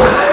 Lord.